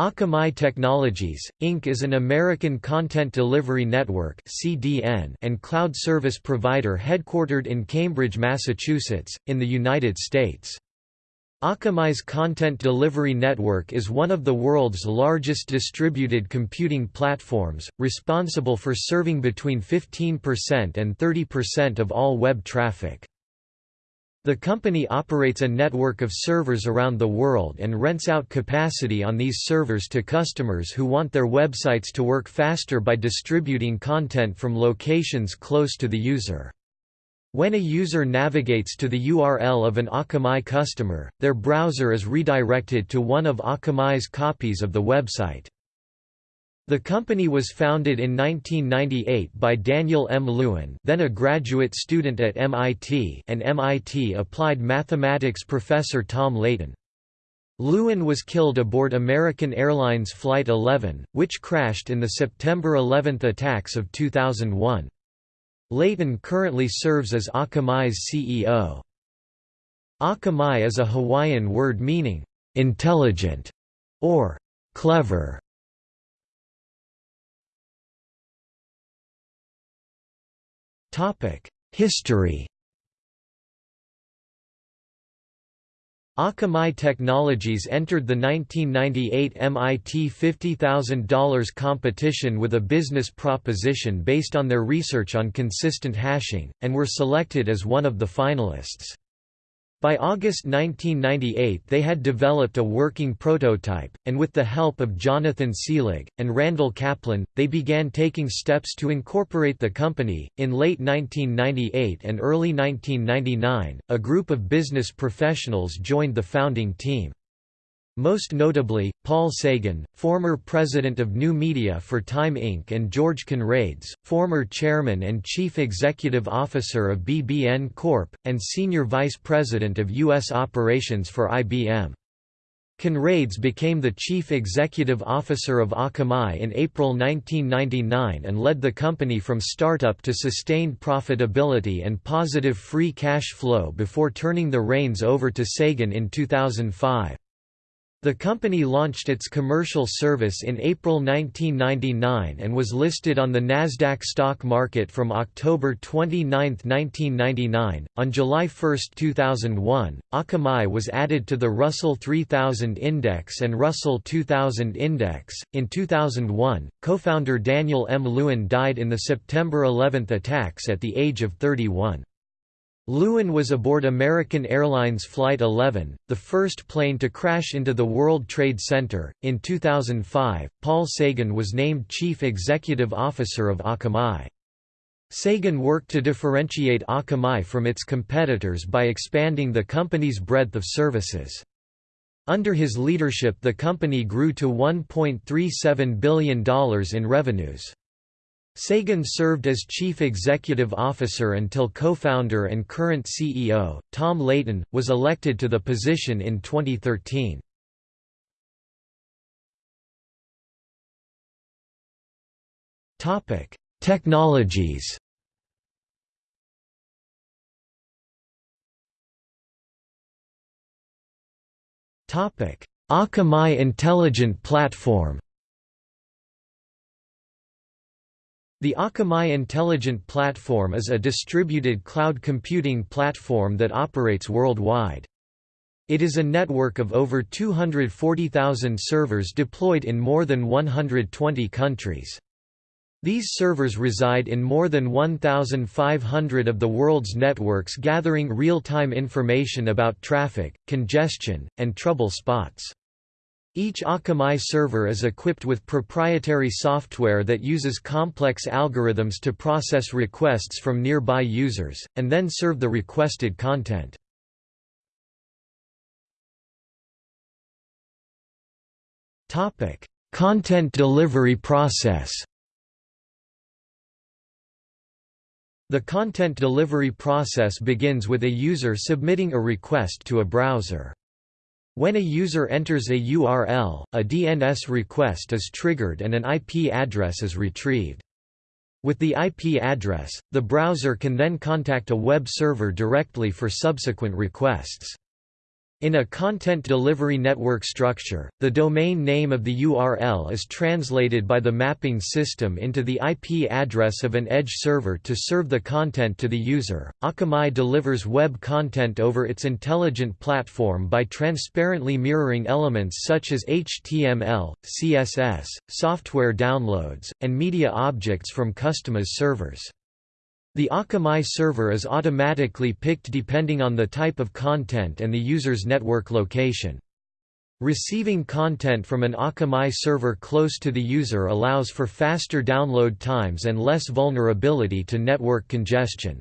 Akamai Technologies, Inc. is an American content delivery network and cloud service provider headquartered in Cambridge, Massachusetts, in the United States. Akamai's content delivery network is one of the world's largest distributed computing platforms, responsible for serving between 15% and 30% of all web traffic. The company operates a network of servers around the world and rents out capacity on these servers to customers who want their websites to work faster by distributing content from locations close to the user. When a user navigates to the URL of an Akamai customer, their browser is redirected to one of Akamai's copies of the website. The company was founded in 1998 by Daniel M. Lewin then a graduate student at MIT and MIT Applied Mathematics professor Tom Leighton. Lewin was killed aboard American Airlines Flight 11, which crashed in the September 11 attacks of 2001. Leighton currently serves as Akamai's CEO. Akamai is a Hawaiian word meaning, "...intelligent", or "...clever". History Akamai Technologies entered the 1998 MIT $50,000 competition with a business proposition based on their research on consistent hashing, and were selected as one of the finalists. By August 1998 they had developed a working prototype, and with the help of Jonathan Seelig, and Randall Kaplan, they began taking steps to incorporate the company. In late 1998 and early 1999, a group of business professionals joined the founding team. Most notably, Paul Sagan, former president of New Media for Time Inc. and George Conrades, former chairman and chief executive officer of BBN Corp., and senior vice president of U.S. operations for IBM. Conrades became the chief executive officer of Akamai in April 1999 and led the company from startup to sustained profitability and positive free cash flow before turning the reins over to Sagan in 2005. The company launched its commercial service in April 1999 and was listed on the Nasdaq stock market from October 29, 1999. On July 1, 2001, Akamai was added to the Russell 3000 Index and Russell 2000 Index. In 2001, co-founder Daniel M. Lewin died in the September 11 attacks at the age of 31. Lewin was aboard American Airlines Flight 11, the first plane to crash into the World Trade Center. In 2005, Paul Sagan was named Chief Executive Officer of Akamai. Sagan worked to differentiate Akamai from its competitors by expanding the company's breadth of services. Under his leadership the company grew to $1.37 billion in revenues. Sagan served as chief executive officer until co-founder and current CEO, Tom Leighton, was elected to the position in 2013. Technologies Akamai Intelligent Platform The Akamai Intelligent Platform is a distributed cloud computing platform that operates worldwide. It is a network of over 240,000 servers deployed in more than 120 countries. These servers reside in more than 1,500 of the world's networks gathering real-time information about traffic, congestion, and trouble spots. Each Akamai server is equipped with proprietary software that uses complex algorithms to process requests from nearby users, and then serve the requested content. content delivery process The content delivery process begins with a user submitting a request to a browser. When a user enters a URL, a DNS request is triggered and an IP address is retrieved. With the IP address, the browser can then contact a web server directly for subsequent requests. In a content delivery network structure, the domain name of the URL is translated by the mapping system into the IP address of an edge server to serve the content to the user. Akamai delivers web content over its intelligent platform by transparently mirroring elements such as HTML, CSS, software downloads, and media objects from customers' servers. The Akamai server is automatically picked depending on the type of content and the user's network location. Receiving content from an Akamai server close to the user allows for faster download times and less vulnerability to network congestion.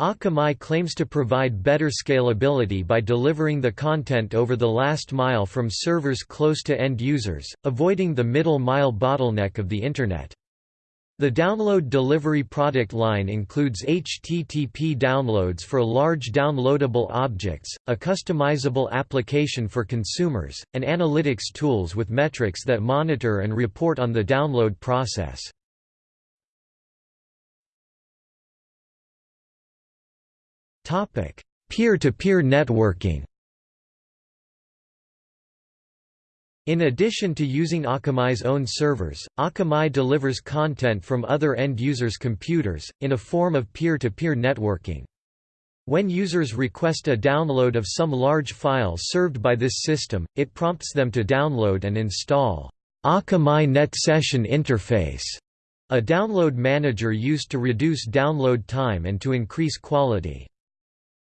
Akamai claims to provide better scalability by delivering the content over the last mile from servers close to end users, avoiding the middle mile bottleneck of the Internet. The download delivery product line includes HTTP downloads for large downloadable objects, a customizable application for consumers, and analytics tools with metrics that monitor and report on the download process. Peer-to-peer -peer networking In addition to using Akamai's own servers, Akamai delivers content from other end users' computers, in a form of peer-to-peer -peer networking. When users request a download of some large file served by this system, it prompts them to download and install Akamai NetSession Interface, a download manager used to reduce download time and to increase quality.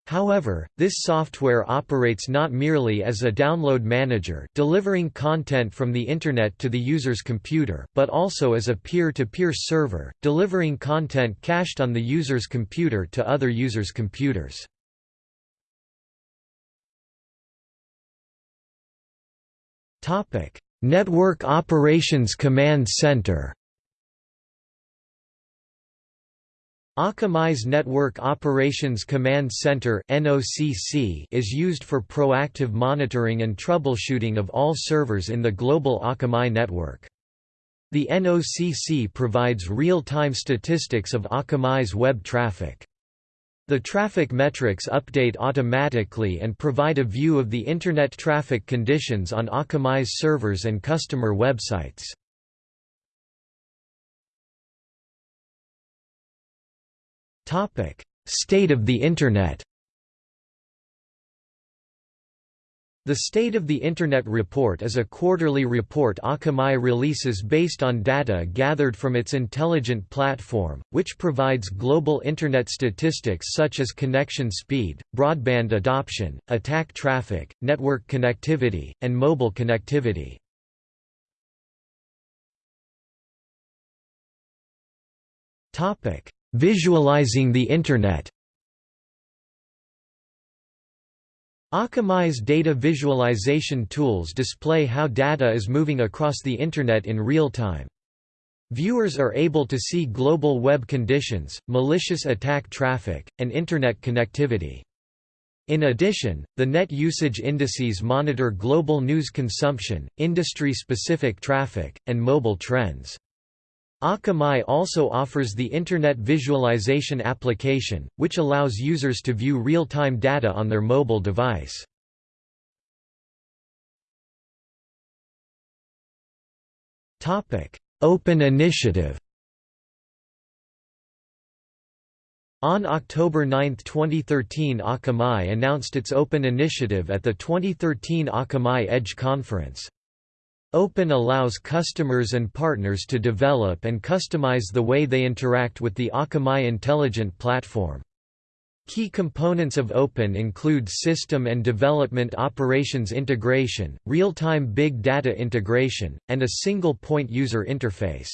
However, this software operates not merely as a download manager delivering content from the Internet to the user's computer, but also as a peer-to-peer -peer server, delivering content cached on the user's computer to other users' computers. Network Operations Command Center Akamai's Network Operations Command Center is used for proactive monitoring and troubleshooting of all servers in the global Akamai network. The NOCC provides real-time statistics of Akamai's web traffic. The traffic metrics update automatically and provide a view of the Internet traffic conditions on Akamai's servers and customer websites. State of the Internet The State of the Internet Report is a quarterly report Akamai releases based on data gathered from its intelligent platform, which provides global Internet statistics such as connection speed, broadband adoption, attack traffic, network connectivity, and mobile connectivity. Visualizing the Internet Akamai's data visualization tools display how data is moving across the Internet in real time. Viewers are able to see global web conditions, malicious attack traffic, and Internet connectivity. In addition, the net usage indices monitor global news consumption, industry-specific traffic, and mobile trends. Akamai also offers the Internet Visualization application, which allows users to view real-time data on their mobile device. Open Initiative On October 9, 2013 Akamai announced its Open Initiative at the 2013 Akamai Edge Conference. Open allows customers and partners to develop and customize the way they interact with the Akamai Intelligent Platform. Key components of Open include system and development operations integration, real-time big data integration, and a single-point user interface.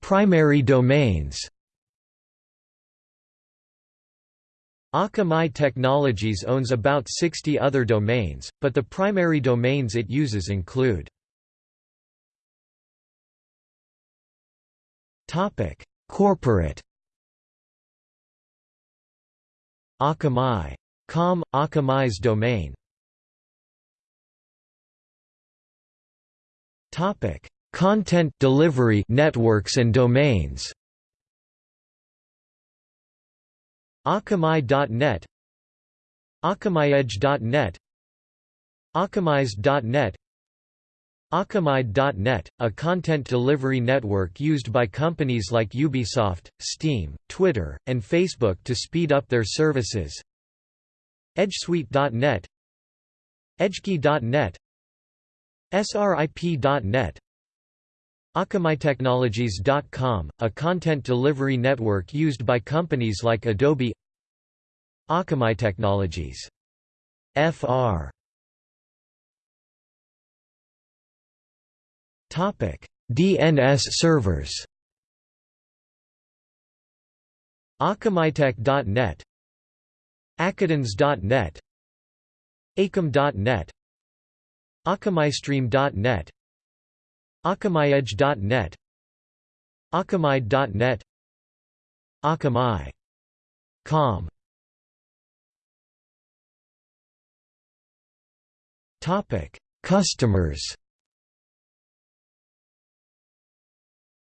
Primary domains Akamai Technologies owns about 60 other domains, but the primary domains it uses include Corporate Akamai. Com, Akamai's domain Content delivery networks and domains Akamai.net AkamaiEdge.net Akamaized.net Akamai.net, a content delivery network used by companies like Ubisoft, Steam, Twitter, and Facebook to speed up their services. EdgeSuite.net EdgeKey.net SRIP.net AkamaiTechnologies.com, a content delivery network used by companies like Adobe Akamai Technologies. Fr. Topic: DNS servers. Akamaitech.net Akadns.net Akam.net AkamaiStream.net AkamaiEdge.net Akamai.net Akamai.com Topic: Customers.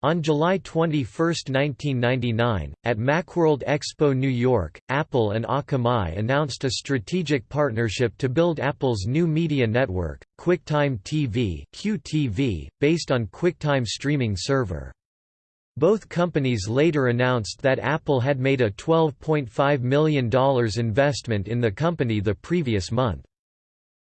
On July 21, 1999, at Macworld Expo New York, Apple and Akamai announced a strategic partnership to build Apple's new media network, QuickTime TV (QTV), based on QuickTime streaming server. Both companies later announced that Apple had made a $12.5 million investment in the company the previous month.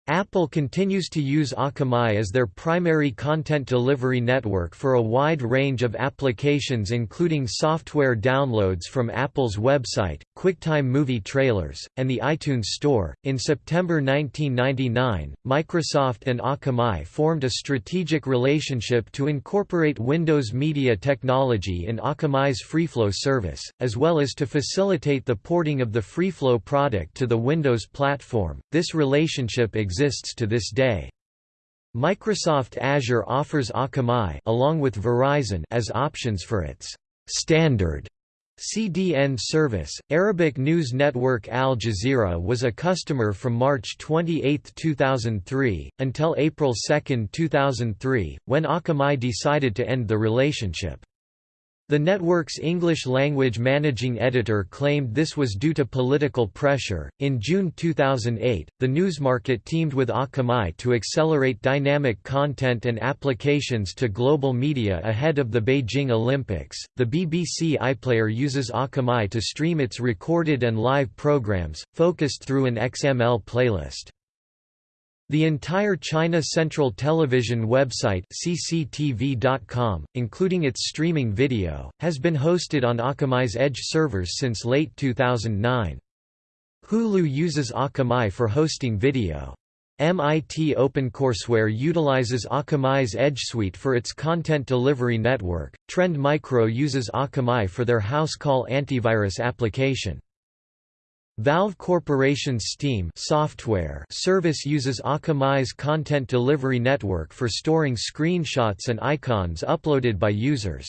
Apple continues to use Akamai as their primary content delivery network for a wide range of applications including software downloads from Apple's website, QuickTime movie trailers, and the iTunes Store. In September 1999, Microsoft and Akamai formed a strategic relationship to incorporate Windows Media technology in Akamai's FreeFlow service, as well as to facilitate the porting of the FreeFlow product to the Windows platform. This relationship exists exists to this day. Microsoft Azure offers Akamai along with Verizon as options for its standard CDN service. Arabic news network Al Jazeera was a customer from March 28, 2003, until April 2, 2003, when Akamai decided to end the relationship. The network's English language managing editor claimed this was due to political pressure. In June 2008, the Newsmarket teamed with Akamai to accelerate dynamic content and applications to global media ahead of the Beijing Olympics. The BBC iPlayer uses Akamai to stream its recorded and live programs, focused through an XML playlist. The entire China Central Television website CCTV.com, including its streaming video, has been hosted on Akamai's Edge servers since late 2009. Hulu uses Akamai for hosting video. MIT OpenCourseware utilizes Akamai's Edge Suite for its content delivery network. Trend Micro uses Akamai for their house call antivirus application. Valve Corporation's Steam software service uses Akamai's content delivery network for storing screenshots and icons uploaded by users.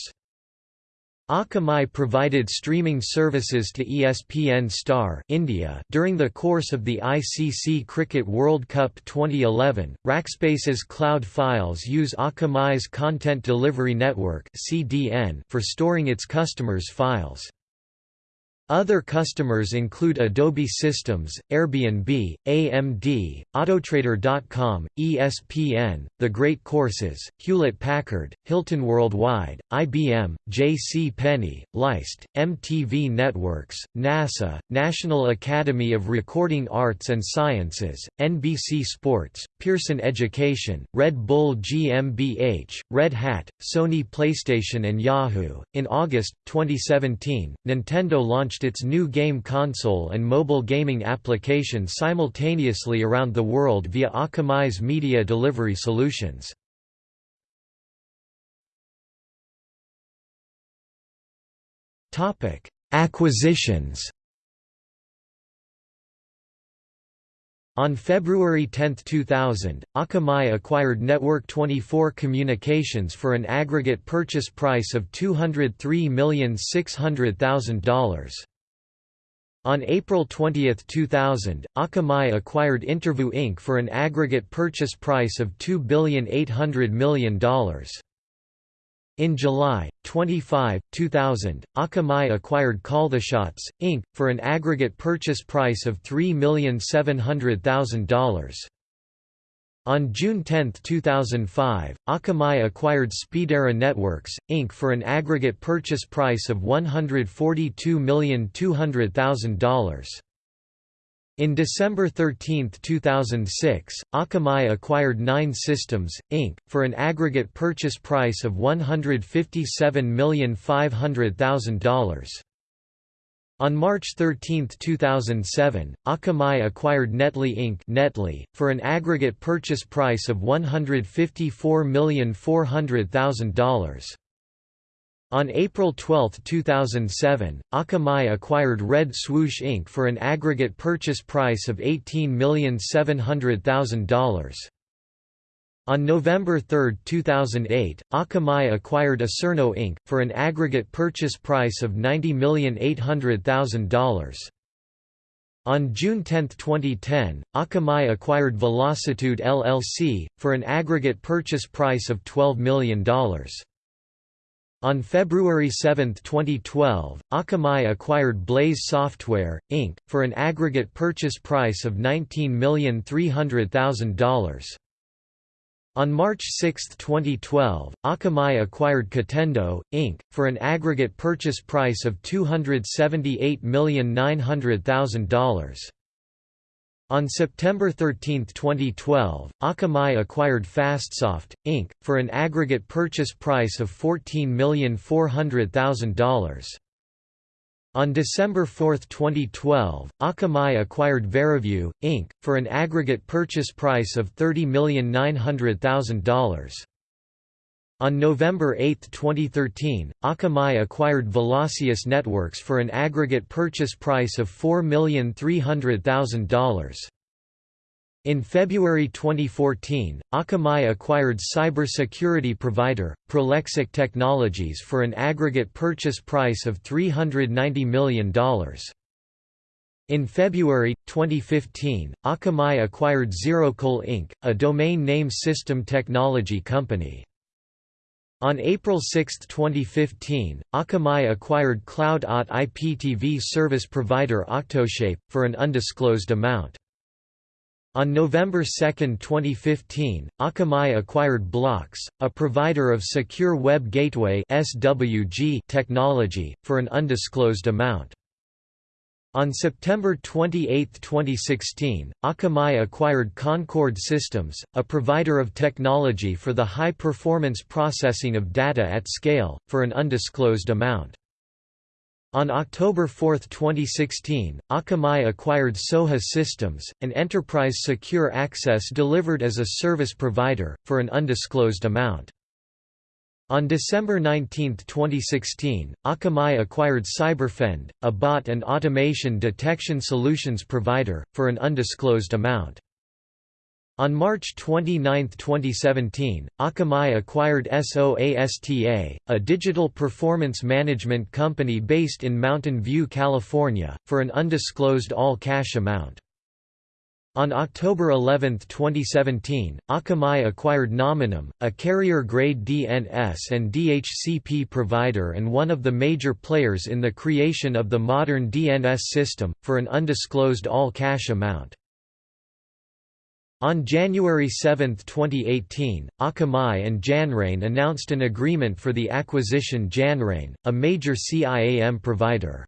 Akamai provided streaming services to ESPN Star India during the course of the ICC Cricket World Cup 2011. Rackspace's cloud files use Akamai's Content Delivery Network (CDN) for storing its customers' files. Other customers include Adobe Systems, Airbnb, AMD, Autotrader.com, ESPN, The Great Courses, Hewlett-Packard, Hilton Worldwide, IBM, J.C. Penney, Leist, MTV Networks, NASA, National Academy of Recording Arts and Sciences, NBC Sports, Pearson Education, Red Bull GmbH, Red Hat, Sony PlayStation and Yahoo. In August 2017, Nintendo launched launched its new game console and mobile gaming application simultaneously around the world via Akamai's media delivery solutions. Acquisitions On February 10, 2000, Akamai acquired Network 24 Communications for an aggregate purchase price of $203,600,000. On April 20, 2000, Akamai acquired InterVu Inc. for an aggregate purchase price of $2,800,000,000. In July 25, 2000, Akamai acquired Calltheshots, Inc., for an aggregate purchase price of $3,700,000. On June 10, 2005, Akamai acquired Speedera Networks, Inc. for an aggregate purchase price of $142,200,000. In December 13, 2006, Akamai acquired Nine Systems, Inc., for an aggregate purchase price of $157,500,000. On March 13, 2007, Akamai acquired Netli Inc. Netli, for an aggregate purchase price of $154,400,000. On April 12, 2007, Akamai acquired Red Swoosh Inc. for an aggregate purchase price of $18,700,000. On November 3, 2008, Akamai acquired Acerno Inc., for an aggregate purchase price of $90,800,000. On June 10, 2010, Akamai acquired Velocitude LLC, for an aggregate purchase price of $12 million. On February 7, 2012, Akamai acquired Blaze Software, Inc., for an aggregate purchase price of $19,300,000. On March 6, 2012, Akamai acquired Cotendo, Inc., for an aggregate purchase price of $278,900,000. On September 13, 2012, Akamai acquired FastSoft, Inc., for an aggregate purchase price of $14,400,000. On December 4, 2012, Akamai acquired Verivue, Inc., for an aggregate purchase price of $30,900,000. On November 8, 2013, Akamai acquired Velocius Networks for an aggregate purchase price of $4,300,000. In February 2014, Akamai acquired cybersecurity provider, Prolexic Technologies for an aggregate purchase price of $390 million. In February, 2015, Akamai acquired Xerocole Inc., a domain name system technology company. On April 6, 2015, Akamai acquired Cloud-OT IPTV service provider Octoshape, for an undisclosed amount. On November 2, 2015, Akamai acquired Bloxx, a provider of secure web gateway technology, for an undisclosed amount. On September 28, 2016, Akamai acquired Concord Systems, a provider of technology for the high-performance processing of data at scale, for an undisclosed amount. On October 4, 2016, Akamai acquired Soha Systems, an enterprise secure access delivered as a service provider, for an undisclosed amount. On December 19, 2016, Akamai acquired Cyberfend, a bot and automation detection solutions provider, for an undisclosed amount. On March 29, 2017, Akamai acquired SOASTA, a digital performance management company based in Mountain View, California, for an undisclosed all-cash amount. On October 11, 2017, Akamai acquired Nominum, a carrier-grade DNS and DHCP provider and one of the major players in the creation of the modern DNS system, for an undisclosed all-cash amount. On January 7, 2018, Akamai and Janrain announced an agreement for the acquisition Janrain, a major CIAM provider.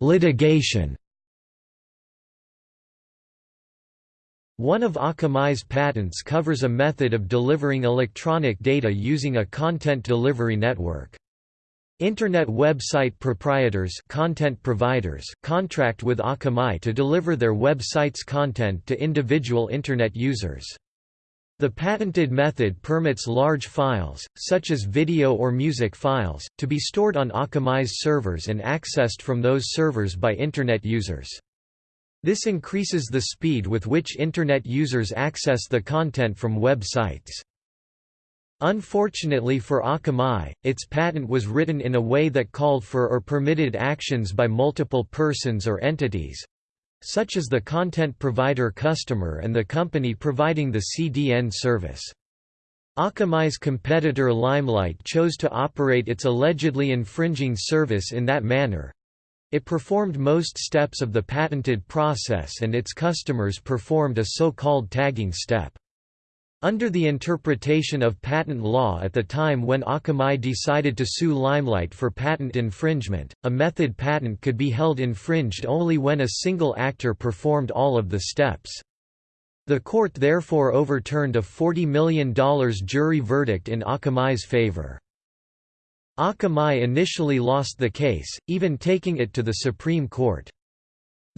Litigation One of Akamai's patents covers a method of delivering electronic data using a content delivery network. Internet website proprietors content providers contract with Akamai to deliver their website's content to individual Internet users. The patented method permits large files, such as video or music files, to be stored on Akamai's servers and accessed from those servers by Internet users. This increases the speed with which Internet users access the content from web sites. Unfortunately for Akamai, its patent was written in a way that called for or permitted actions by multiple persons or entities, such as the content provider customer and the company providing the CDN service. Akamai's competitor Limelight chose to operate its allegedly infringing service in that manner. It performed most steps of the patented process and its customers performed a so-called tagging step. Under the interpretation of patent law at the time when Akamai decided to sue Limelight for patent infringement, a method patent could be held infringed only when a single actor performed all of the steps. The court therefore overturned a $40 million jury verdict in Akamai's favor. Akamai initially lost the case, even taking it to the Supreme Court.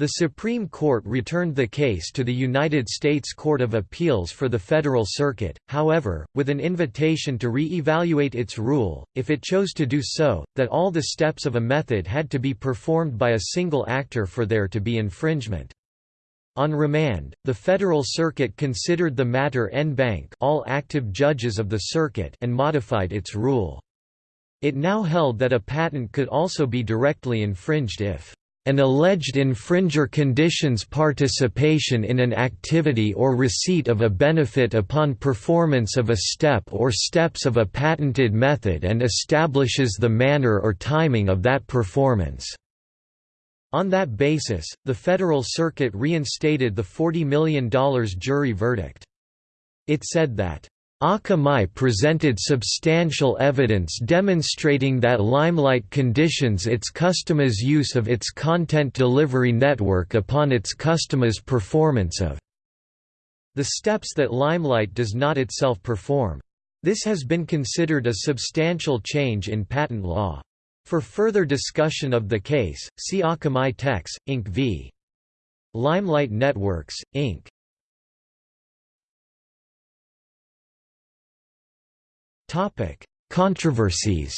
The Supreme Court returned the case to the United States Court of Appeals for the Federal Circuit, however, with an invitation to re-evaluate its rule, if it chose to do so, that all the steps of a method had to be performed by a single actor for there to be infringement. On remand, the Federal Circuit considered the matter en banc all active judges of the circuit and modified its rule. It now held that a patent could also be directly infringed if an alleged infringer conditions participation in an activity or receipt of a benefit upon performance of a step or steps of a patented method and establishes the manner or timing of that performance. On that basis, the Federal Circuit reinstated the $40 million jury verdict. It said that, Akamai presented substantial evidence demonstrating that Limelight conditions its customers' use of its content delivery network upon its customers' performance of the steps that Limelight does not itself perform. This has been considered a substantial change in patent law. For further discussion of the case, see Akamai Techs, Inc. v. Limelight Networks, Inc. Controversies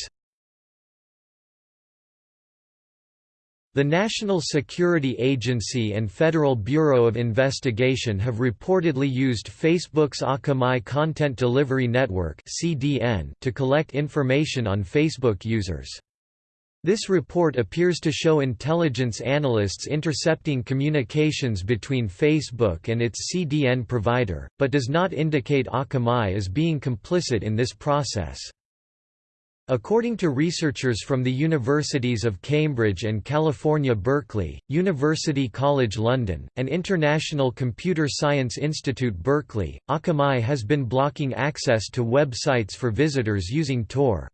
The National Security Agency and Federal Bureau of Investigation have reportedly used Facebook's Akamai Content Delivery Network (CDN) to collect information on Facebook users. This report appears to show intelligence analysts intercepting communications between Facebook and its CDN provider, but does not indicate Akamai as being complicit in this process. According to researchers from the Universities of Cambridge and California Berkeley, University College London, and International Computer Science Institute Berkeley, Akamai has been blocking access to websites for visitors using Tor.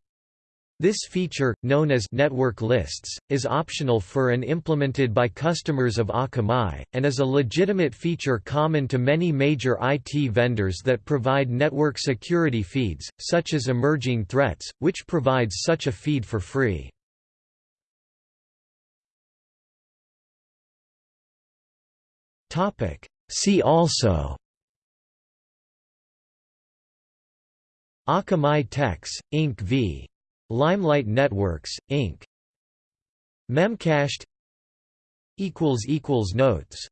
This feature, known as network lists, is optional for and implemented by customers of Akamai, and is a legitimate feature common to many major IT vendors that provide network security feeds, such as Emerging Threats, which provides such a feed for free. See also Akamai Techs, Inc. v. Limelight Networks, Inc. Memcached Notes